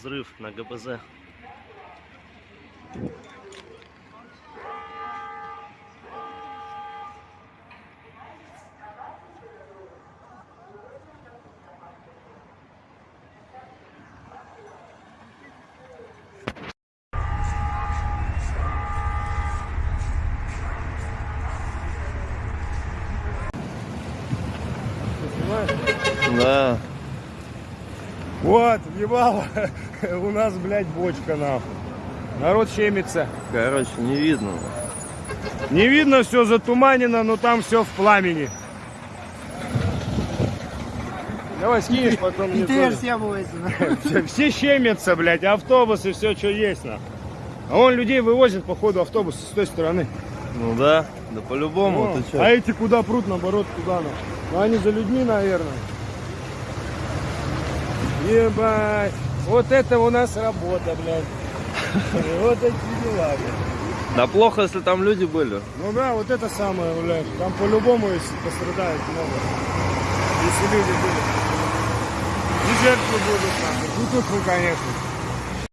взрыв на ГБЗ. Да. Вот, ебало, у нас, блядь, бочка, нахуй. Народ щемится. Короче, не видно. Не видно, все затуманено, но там все в пламени. Давай скинешь, потом мне тоже. Все, все щемятся, блядь, автобусы, все, что есть, нахуй. А он людей вывозит, походу, автобус с той стороны. Ну да, да по-любому, а эти куда прут, наоборот, туда, нахуй. Ну, они за людьми, наверное. Ебать. Вот это у нас работа, блядь. Вот эти дела, блядь. Да плохо, если там люди были. Ну да, вот это самое, блядь. Там по-любому если пострадает много. Если люди будут. И жертвы будут, нахуй. Ну тут, ну, конечно.